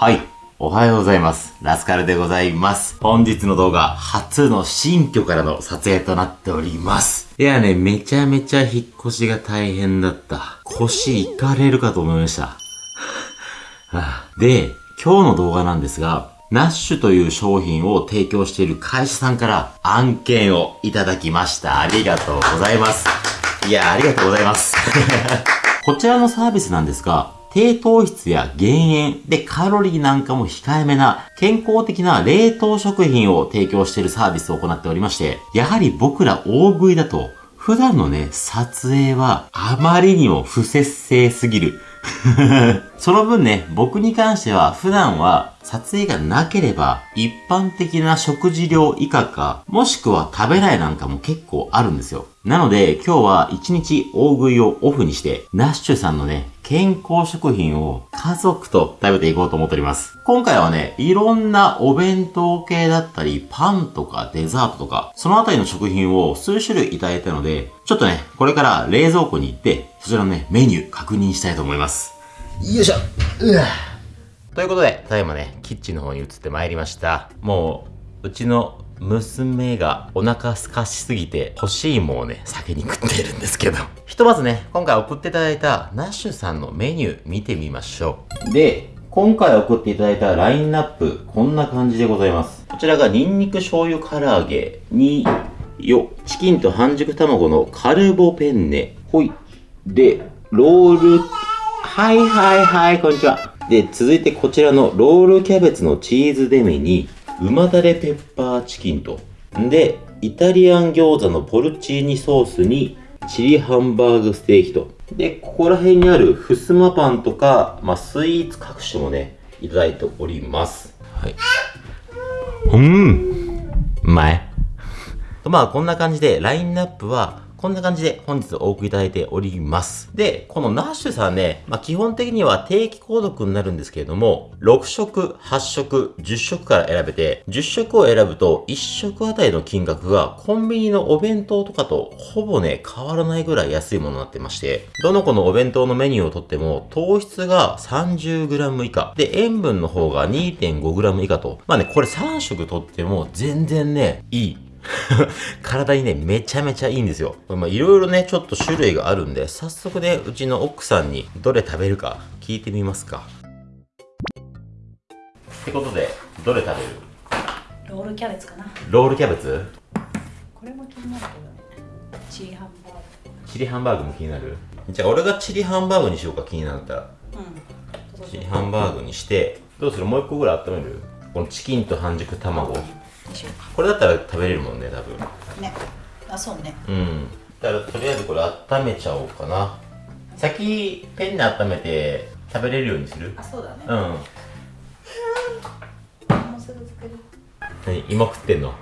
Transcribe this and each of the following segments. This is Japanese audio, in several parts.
はい。おはようございます。ラスカルでございます。本日の動画、初の新居からの撮影となっております。いやね、めちゃめちゃ引っ越しが大変だった。腰いかれるかと思いました。で、今日の動画なんですが、ナッシュという商品を提供している会社さんから案件をいただきました。ありがとうございます。いや、ありがとうございます。こちらのサービスなんですが、低糖質や減塩でカロリーなんかも控えめな健康的な冷凍食品を提供しているサービスを行っておりまして、やはり僕ら大食いだと普段のね、撮影はあまりにも不節制すぎる。その分ね、僕に関しては普段は撮影がなければ一般的な食事量以下か、もしくは食べないなんかも結構あるんですよ。なので今日は一日大食いをオフにして、ナッシュさんのね、健康食品を家族と食べていこうと思っております。今回はね、いろんなお弁当系だったり、パンとかデザートとか、そのあたりの食品を数種類いただいたので、ちょっとね、これから冷蔵庫に行って、そちらのね、メニュー確認したいと思います。よいしょうわということで、ただいまね、キッチンの方に移ってまいりました。もう、うちの娘がお腹空かしすぎて欲しいもんをね、先に食ってるんですけど。ひとまずね、今回送っていただいたナッシュさんのメニュー見てみましょう。で、今回送っていただいたラインナップ、こんな感じでございます。こちらがニンニク醤油唐揚げに、よ、チキンと半熟卵のカルボペンネ。ほい。で、ロール、はいはいはい、こんにちは。で、続いてこちらのロールキャベツのチーズデミに、旨だれペッパーチキンと。で、イタリアン餃子のポルチーニソースに、チリハンバーグステーキと。で、ここら辺にあるふすまパンとか、まあ、スイーツ各種もね、いただいております。はい。うん。うまい。とまあこんな感じで、ラインナップは、こんな感じで本日お送りいただいております。で、このナッシュさんね、まあ基本的には定期購読になるんですけれども、6食、8食、10食から選べて、10食を選ぶと1食あたりの金額がコンビニのお弁当とかとほぼね、変わらないぐらい安いものになってまして、どの子のお弁当のメニューをとっても糖質が 30g 以下、で塩分の方が 2.5g 以下と、まあね、これ3食とっても全然ね、いい。体にね、めちゃめちゃいいんですよ。まあ、いろいろね、ちょっと種類があるんで、早速ね、うちの奥さんにどれ食べるか聞いてみますか。ってことで、どれ食べる？ロールキャベツかな。ロールキャベツ？これも気になるけどね。チリハンバーグ。チリハンバーグも気になる？じゃあ、俺がチリハンバーグにしようか、気になった。ら。うんチリハンバーグにして、どうする？もう一個ぐらい温める？このチキンと半熟卵。これだったら食べれるもんね、多分。ねあそうねうん。だからとりあえずこれ温めちゃおうかな。先、ペンで温めて食べれるようにする？あそうだねうん。もうすぐ作る何？芋食ってんの？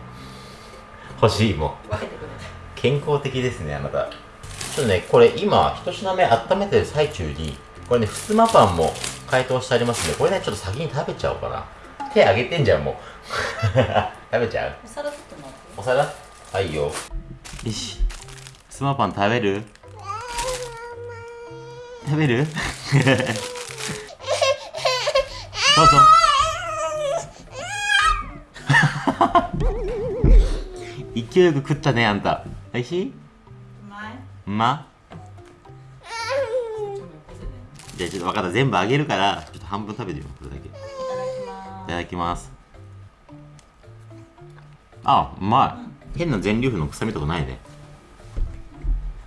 欲しい芋。分けてくれ健康的ですね、あなた。ちょっとね、これ今、一品目温めてる最中に、これね、ふすまパンも解凍してありますんで、これね、ちょっと先に食べちゃおうかな。手あげてんじゃん、もう。食べちゃう？お皿取ってもらってお皿？はいよ。よし。ふすまパン食べる？食べる？どうぞ。勢いよく食ったね、あんた。おいしい？うまい？うまじゃあちょっと分かった。全部あげるから、ちょっと半分食べてみよう、これだけ。いいただきただきます。あ、うまい。変な全粒粉の臭みとかないね。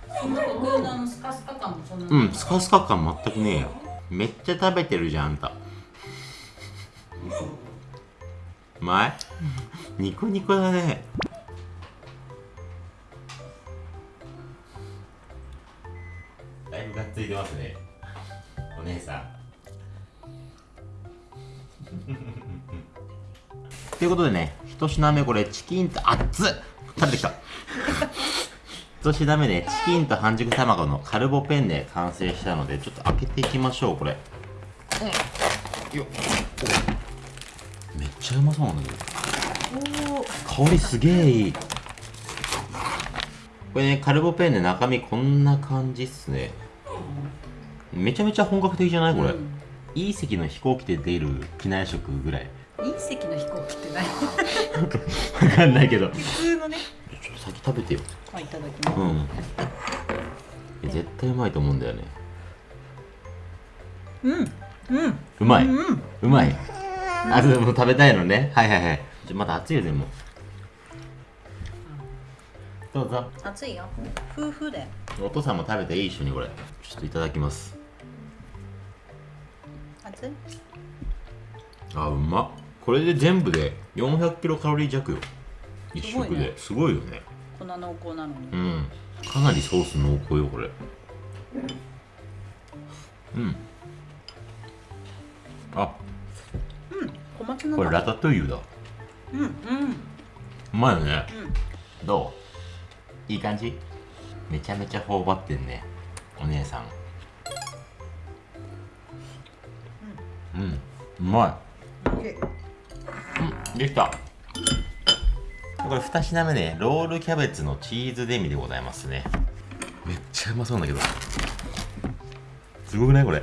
ます僕のあのスカスカ感もそんなうん、スカスカ感全くねえよ。めっちゃ食べてるじゃん、あんた。うまい？ニコニコだね。だいぶがっついてますね。お姉さん。ということでね、一品目これチキンと、熱っ食べてきた。一品目ね、チキンと半熟卵のカルボペンネ完成したので、ちょっと開けていきましょう、これ。よっめっちゃうまそうなんだけど。香りすげえいい。これね、カルボペンネ中身こんな感じっすね。めちゃめちゃ本格的じゃないこれ。うん隕石の飛行機で出る機内食ぐらい隕石の飛行機って何？わかんないけど。普通のね。ちょっと先食べてよ。あいただきます、うん。え絶対うまいと思うんだよね。うん。うん。うまい、うん。うまい。あでも食べたいのね。はいはいはい。ちょまだ熱いよでも。どうぞ。熱いよ。夫婦で。お父さんも食べていい？一緒にこれ。ちょっといただきます。熱い？あうまっこれで全部で400キロカロリー弱よ。一食で。すごいよね。こんな濃厚なのに。うん。かなりソース濃厚よこれ。うん。あ。小松菜だ。これラタトゥイユだ。うんうん。うまいよね。どう？いい感じ？めちゃめちゃ頬張ってんね。お姉さん。うん。うまうんい。うんできた。これ2品目ねロールキャベツのチーズデミでございますね。めっちゃうまそうなんだけど。すごくないこれ？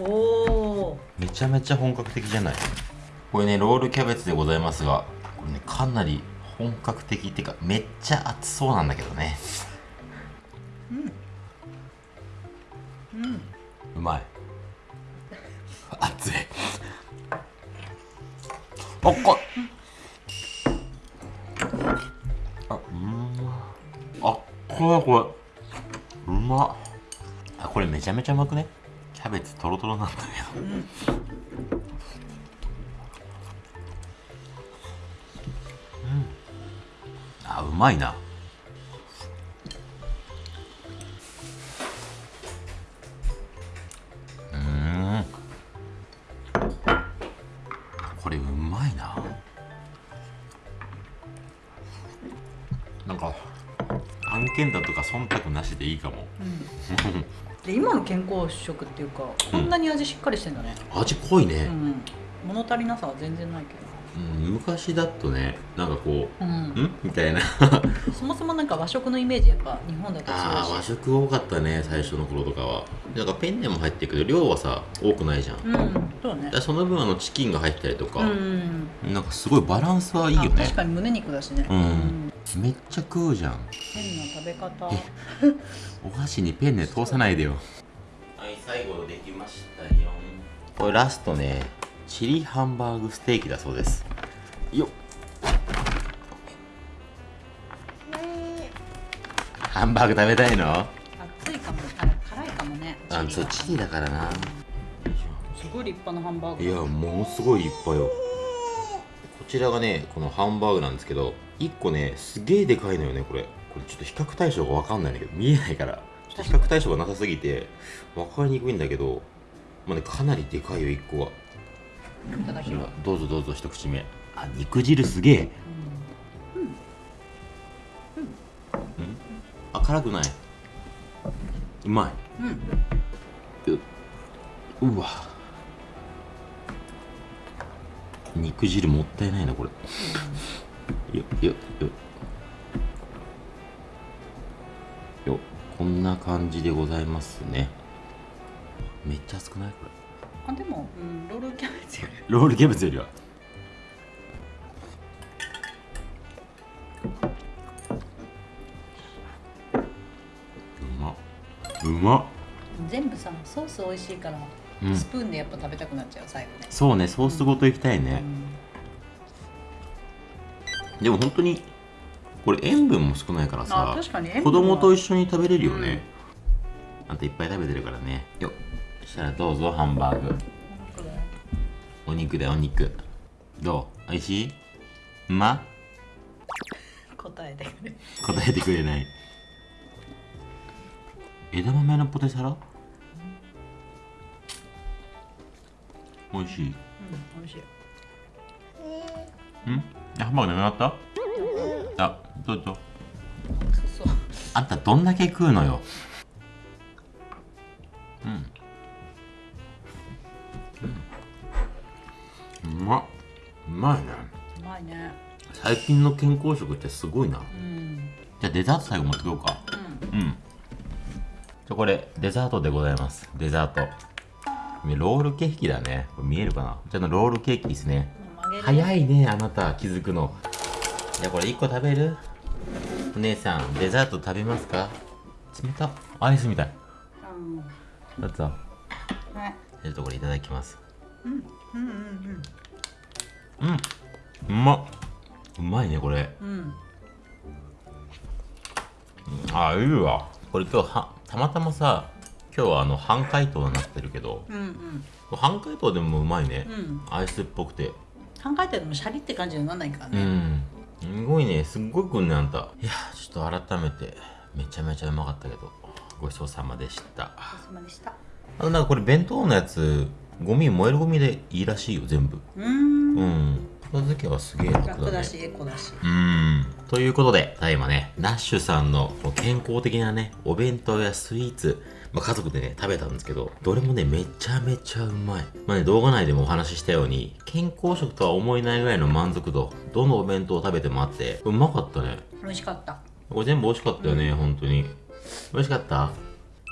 おおめちゃめちゃ本格的じゃない？これねロールキャベツでございますがこれねかなり本格的っていうかめっちゃ熱そうなんだけどね。うん。うん。うまいあっこあうん。まあこれこれ。うま。っあこれめちゃめちゃうまくね？キャベツトロトロなんだけど。うん。あうまいなこれうまいな。なんか案件だとか忖度なしでいいかも。で今の健康食っていうかこんなに味しっかりしてんだね。味濃いね。う、ん。物足りなさは全然ないけうん昔だとねなんかこどうん。う「ん?」みたいな。そもそもなんか和食のイメージやっぱ日本だとああ和食多かったね最初の頃とかは。なんかペンネも入ってるけど量はさ多くないじゃん、うんそうね。らその分あのチキンが入ったりとか、うん。なんかすごいバランスはいいよあね確かに胸肉だしね。うん。めっちゃ食うじゃん。変な食べ方。お箸にペンネ通さないでよ。はい最後できましたよ。これラストねチリハンバーグステーキだそうです。よっ。ハンバーグ食べたいの？熱いかもあ辛いかもね。あそうチリだからな。すごい立派なハンバーグいやものすごいいっぱいよ。こちらがねこのハンバーグなんですけど1個ねすげえでかいのよねこれ。これちょっと比較対象が分かんないんだけど見えないから。ちょっと比較対象がなさすぎて分かりにくいんだけどまあねかなりでかいよ1個はいただきます。どうぞどうぞ一口目。あ肉汁すげえ。うん。あ辛くない。うまうん。いううわ。肉汁もったいないなこれ。よよよ。よこんな感じでございますね。めっちゃ熱くない？これあでも、うん、ロールキャベツより。ロールキャベツよりは。うまっ。うまっ。全部さソース美味しいから、うん。スプーンでやっぱ食べたくなっちゃう最後ね。そうねソースごといきたいね、でも本当にこれ塩分も少ないからあさ確かに子供と一緒に食べれるよね、あといっぱい食べてるからね。よっそしたらどうぞハンバーグ。お肉だよお肉。どう？おいしい？うま？答えてくれ。答えてくれない。枝豆のポテサラ？美味しい。うん美味しい。ん？あハンバーグなくなった？あどうぞ。あんたどんだけ食うのよ。うんまっうまいね。うまいね。最近の健康食ってすごいな。うん。じゃあデザート最後持ってこようか。うん。うん。じゃあこれデザートでございます。デザート。ロールケーキだね。これ見えるかな？じゃあロールケーキですね。早いね、あなた、気づくの。じゃあこれ1個食べる？お姉さん、デザート食べますか？冷た。アイスみたい。うん。だった。はいちょっとこれいただきます。うん。うんうん。うまっ。うまいね、これ。うんうんあ、いいわ。これ今日は、たまたまさ、今日はあの、半解凍になってるけど、うんうん半解凍でもうまいね。うんアイスっぽくて。考えてもシャリって感じにならないからうね、ん。すごいね。すっごいくんね、あんた。いや、ちょっと改めて、めちゃめちゃうまかったけど、ごちそうさまでした。お疲れ様でしたあとなんかこれ弁当のやつ、ゴミ、燃えるゴミでいいらしいよ、全部。うーんうん。片付けはすげえ楽だね。楽だしエコだしうーん。ということで、ただいまね、ナッシュさんの健康的なね、お弁当やスイーツ、まあ、家族でね、食べたんですけど、どれもね、めちゃめちゃうまい。まあね、動画内でもお話ししたように、健康食とは思えないぐらいの満足度、どのお弁当を食べてもあって、うまかったね。美味しかったこれ全部美味しかったよね、本当に。美味しかった？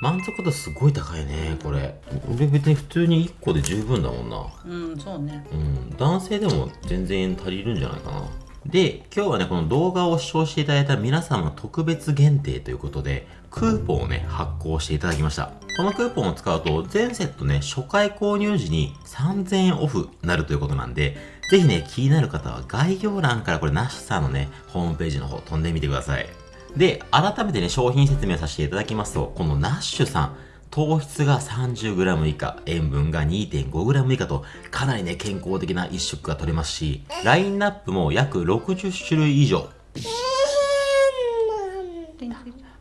満足度すごい高いね、これ。俺別に普通に1個で十分だもんな。うんそうねうん、男性でも全然足りるんじゃないかな。で、今日はね、この動画を視聴していただいた皆様特別限定ということで、クーポンをね、発行していただきました。このクーポンを使うと、全セットね、初回購入時に3000円オフになるということなんで、ぜひね、気になる方は概要欄からこれ、ナッシュさんのね、ホームページの方飛んでみてください。で、改めてね、商品説明させていただきますと、このナッシュさん、糖質が 30g 以下、塩分が 2.5g 以下と、かなりね、健康的な一食が取れますし、ラインナップも約60種類以上。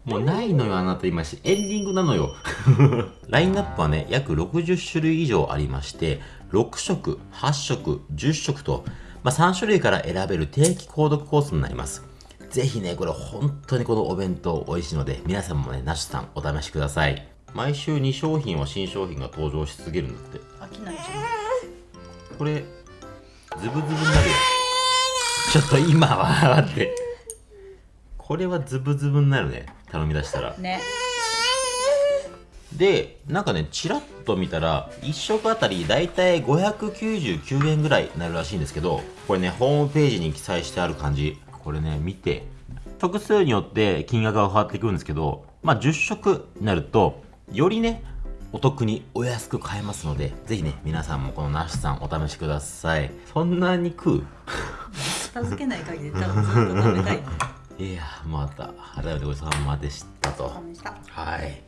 もうないのよ、あなた今し、エンディングなのよ。ラインナップはね、約60種類以上ありまして、6食、8食、10食と、まあ、3種類から選べる定期購読コースになります。ぜひね、これ本当にこのお弁当美味しいので、皆さんもね、ナシュさんお試しください。毎週2商品は新商品が登場し続けるんだって。飽きないじこれ、ズブズブになるよ。ちょっと今は、待って。これはズブズブになるね。頼み出したらゃ。んねで、なんかね、チラッと見たら、1食あたりだいたい599円ぐらいになるらしいんですけど、これね、ホームページに記載してある感じ。これね、見て。食数によって金額が変わってくるんですけど、まあ10食になると、よりね、お得にお安く買えますので、ぜひね、皆さんもこのナッシュさんお試しください。そんなに食う？片付けない限り多分ずっと食べたいね いやー、また、改めてごちそうさまでしたと。はい。